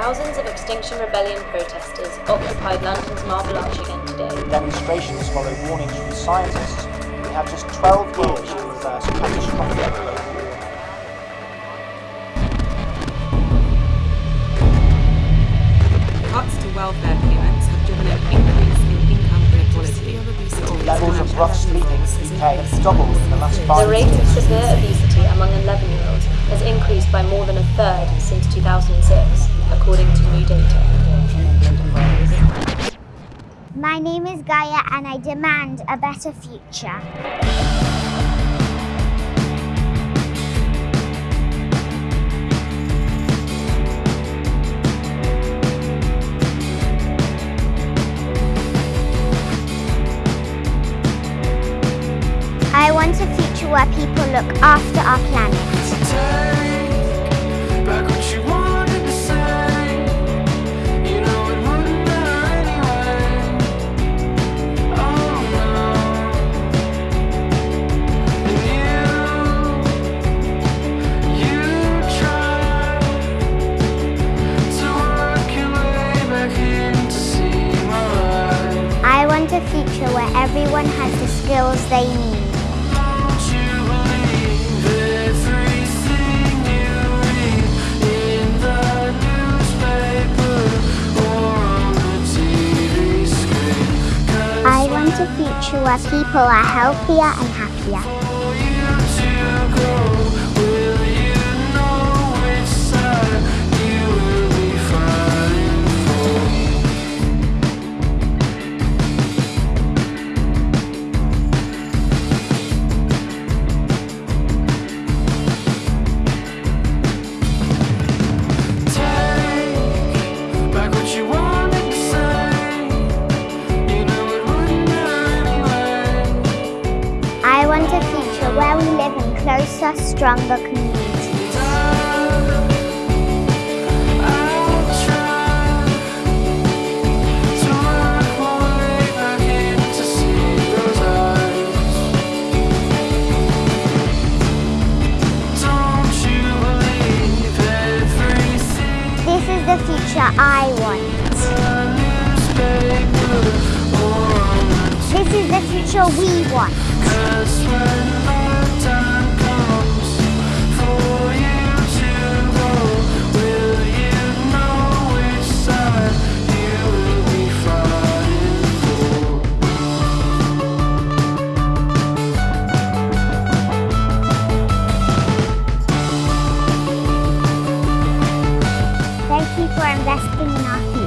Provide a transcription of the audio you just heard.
Thousands of Extinction Rebellion protesters occupied London's Marble Arch again today. Demonstrations follow warnings from scientists. We have just 12 years to reverse catastrophic global warming. Cuts to welfare payments have driven an increase in income inequality. Levels of rough sleeping in the UK have doubled in the last five years. The rate of severe obesity among 11 year olds has increased by more than a third since 2006, according to new data. My name is Gaia and I demand a better future. I want a future where people look after our planet. Want a future where everyone has the skills they need. I want a future where people are healthier and happier. Where we live in closer, stronger communities. This is the future I want. This is the future we want. you for investing in our future.